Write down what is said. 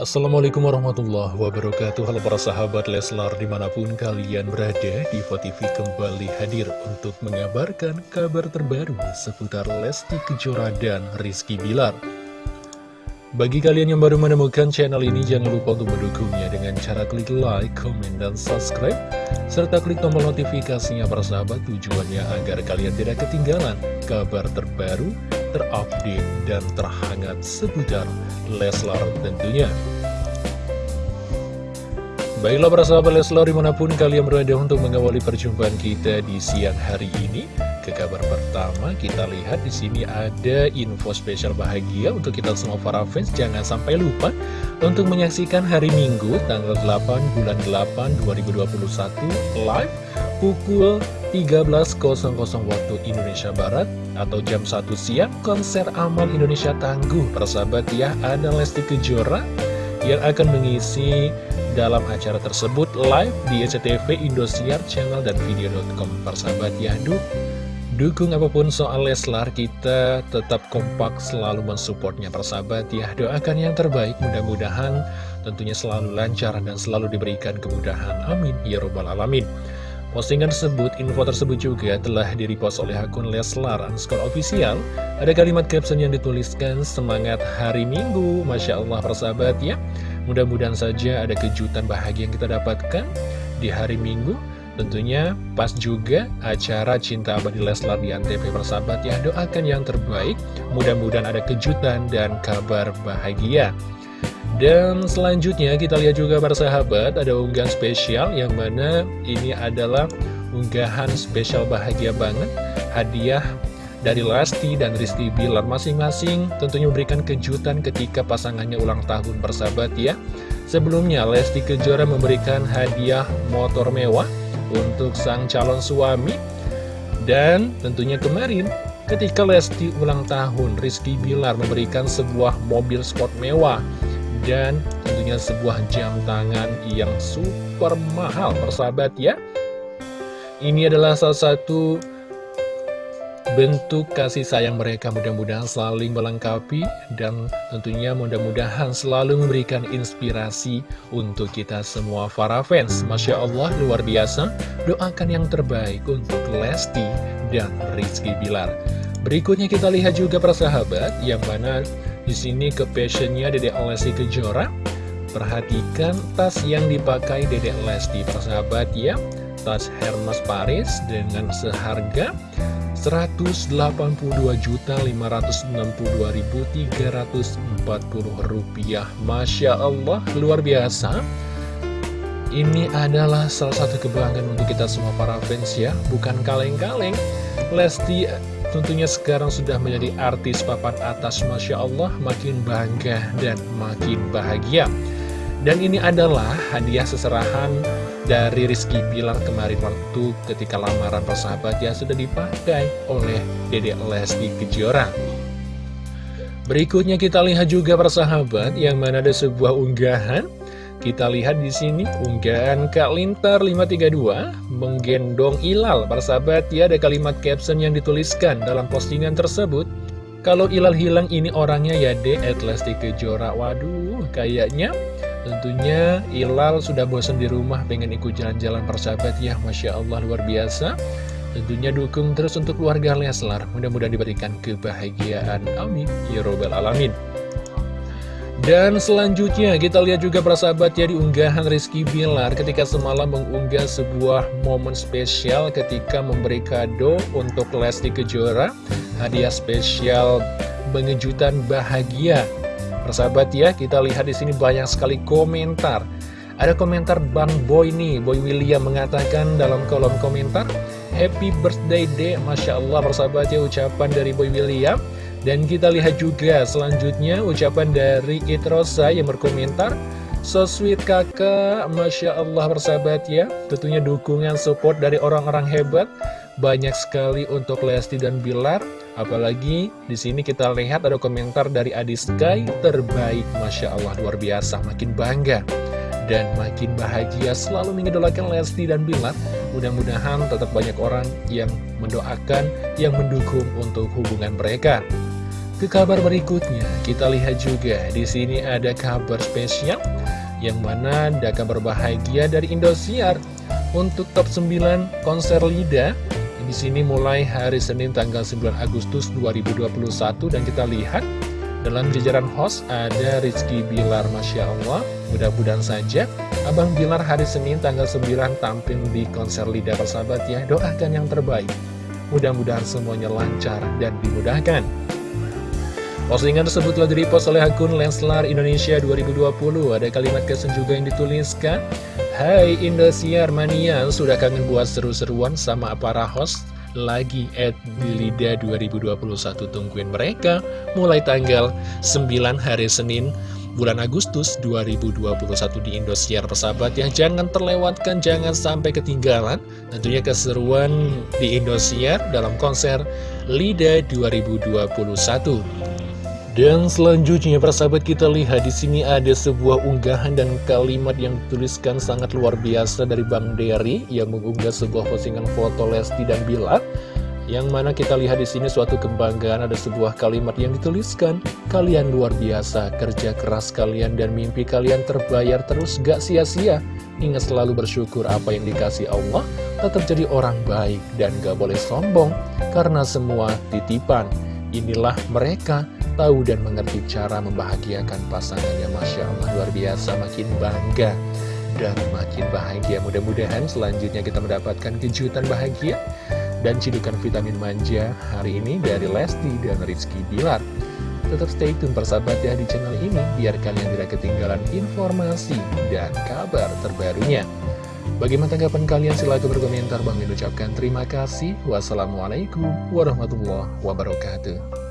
Assalamualaikum warahmatullahi wabarakatuh. Halo para sahabat Leslar di mana pun kalian berada Diva TV kembali hadir untuk mengabarkan kabar terbaru seputar Lesti Kejora dan Rizky Bilar. Bagi kalian yang baru menemukan channel ini jangan lupa untuk mendukungnya dengan cara klik like, comment, dan subscribe serta klik tombol notifikasinya para sahabat tujuannya agar kalian tidak ketinggalan kabar terbaru terupdate dan terhangat seputar Leslar tentunya. Baiklah para sahabat Leslar di mana pun kalian berada untuk mengawali perjumpaan kita di siang hari ini. Ke kabar pertama kita lihat di sini ada info spesial bahagia untuk kita semua para fans. Jangan sampai lupa untuk menyaksikan hari Minggu tanggal 8 bulan 8 2021 live pukul 13.00 waktu Indonesia Barat atau jam 1 siang konser Amal Indonesia Tangguh. Persahabat ya ada Lesti Kejora yang akan mengisi dalam acara tersebut live di SCTV Indosiar channel dan video.com persahabat ya dukung apa pun soal Leslar kita tetap kompak selalu mensupportnya persahabat ya doakan yang terbaik. Mudah-mudahan tentunya selalu lancar dan selalu diberikan kemudahan. Amin. Ya robbal alamin Postingan tersebut, info tersebut juga telah direpost oleh akun Leslar underscore official. Ada kalimat caption yang dituliskan, semangat hari Minggu, Masya Allah persahabat ya. Mudah-mudahan saja ada kejutan bahagia yang kita dapatkan di hari Minggu. Tentunya pas juga acara Cinta Abadi Leslar di Antv persahabat ya. Doakan yang terbaik, mudah-mudahan ada kejutan dan kabar bahagia. Dan selanjutnya kita lihat juga para sahabat ada unggahan spesial yang mana ini adalah unggahan spesial bahagia banget hadiah dari Lesti dan Rizky Bilar. Masing-masing tentunya memberikan kejutan ketika pasangannya ulang tahun persahabat ya. Sebelumnya Lesti Kejora memberikan hadiah motor mewah untuk sang calon suami. Dan tentunya kemarin ketika Lesti ulang tahun Rizky Bilar memberikan sebuah mobil sport mewah dan tentunya sebuah jam tangan yang super mahal persahabat ya. Ini adalah salah satu bentuk kasih sayang mereka. Mudah-mudahan saling melengkapi dan tentunya mudah-mudahan selalu memberikan inspirasi untuk kita semua para fans. Masya Allah luar biasa. Doakan yang terbaik untuk Lesti dan Rizky Bilar. Berikutnya kita lihat juga persahabat yang mana di sini ke passionnya Dedek Lesti Kejora. Perhatikan tas yang dipakai Dedek Lesti persahabat ya. Tas Hermes Paris dengan seharga 182.562.340 rupiah. Masya Allah, luar biasa. Ini adalah salah satu kebanggaan untuk kita semua para fans ya, bukan kaleng-kaleng. Lesti Tentunya sekarang sudah menjadi artis papan atas Masya Allah makin bangga dan makin bahagia. Dan ini adalah hadiah seserahan dari Rizky Bilar kemarin waktu ketika lamaran persahabat yang sudah dipakai oleh Dede Lesti Kejora. Berikutnya kita lihat juga persahabat yang mana ada sebuah unggahan kita lihat di sini unggahan Kak Lintar 532 menggendong Ilal. Para sahabat ya ada kalimat caption yang dituliskan dalam postingan tersebut. Kalau Ilal hilang ini orangnya ya de Lesti Kejora. Waduh, kayaknya tentunya Ilal sudah bosan di rumah pengen ikut jalan-jalan persahabat ya. Masya Allah luar biasa. Tentunya dukung terus untuk keluarga Leslar. Mudah-mudahan diberikan kebahagiaan. Amin. Ya Robbal Alamin. Dan selanjutnya kita lihat juga persahabat ya di unggahan Rizky Bilar ketika semalam mengunggah sebuah momen spesial ketika memberi kado untuk Lesti Kejora hadiah spesial pengejutan bahagia. Persahabat ya kita lihat di sini banyak sekali komentar. Ada komentar Bang Boy nih, Boy William mengatakan dalam kolom komentar Happy birthday day, Masya Allah persahabat ya ucapan dari Boy William dan kita lihat juga selanjutnya ucapan dari Itrosa yang berkomentar So sweet kakak, Masya Allah bersahabat ya. Tentunya dukungan support dari orang-orang hebat. Banyak sekali untuk Lesti dan Bilar. Apalagi di sini kita lihat ada komentar dari Adi Sky Terbaik, Masya Allah luar biasa. Makin bangga dan makin bahagia selalu mengidolakan Lesti dan Bilar. Mudah-mudahan tetap banyak orang yang mendoakan, yang mendukung untuk hubungan mereka Ke kabar berikutnya, kita lihat juga di sini ada kabar spesial yang mana ada kabar bahagia dari Indosiar. Untuk top 9 konser Lida. Di sini mulai hari Senin tanggal 9 Agustus 2021 dan kita lihat dalam jajaran host ada Rizky Bilar Masya Allah. Mudah-mudahan saja Abang Bilar hari Senin tanggal 9 tampil di konser Lida persahabat ya. Doakan yang terbaik. Mudah-mudahan semuanya lancar dan dimudahkan Postingan tersebut telah direpost oleh akun Lenslar Indonesia 2020. Ada kalimat kesan juga yang dituliskan, Hai Indosiar Mania, sudah kangen buat seru-seruan sama para host? Lagi at Bilida 2021 tungguin mereka mulai tanggal 9 hari Senin bulan Agustus 2021 di Indosiar persahabat yang jangan terlewatkan jangan sampai ketinggalan tentunya keseruan di Indosiar dalam konser LIDA 2021 dan selanjutnya persahabat kita lihat di sini ada sebuah unggahan dan kalimat yang dituliskan sangat luar biasa dari Bang Derry yang mengunggah sebuah postingan foto Lesti dan Bilar yang mana kita lihat di sini suatu kebanggaan ada sebuah kalimat yang dituliskan kalian luar biasa kerja keras kalian dan mimpi kalian terbayar terus gak sia-sia. Ingat selalu bersyukur apa yang dikasih Allah tetap jadi orang baik dan gak boleh sombong karena semua titipan inilah mereka tahu dan mengerti cara membahagiakan pasangannya. Masya Allah luar biasa makin bangga dan makin bahagia. Mudah-mudahan selanjutnya kita mendapatkan kejutan bahagia dan cidukan vitamin manja hari ini dari Lesti dan Rizky Bilar. Tetap stay tune persahabat ya di channel ini biar kalian tidak ketinggalan informasi dan kabar terbarunya Bagaimana tanggapan kalian? Silahkan berkomentar. Bang ucapkan terima kasih. Wassalamualaikum warahmatullahi wabarakatuh.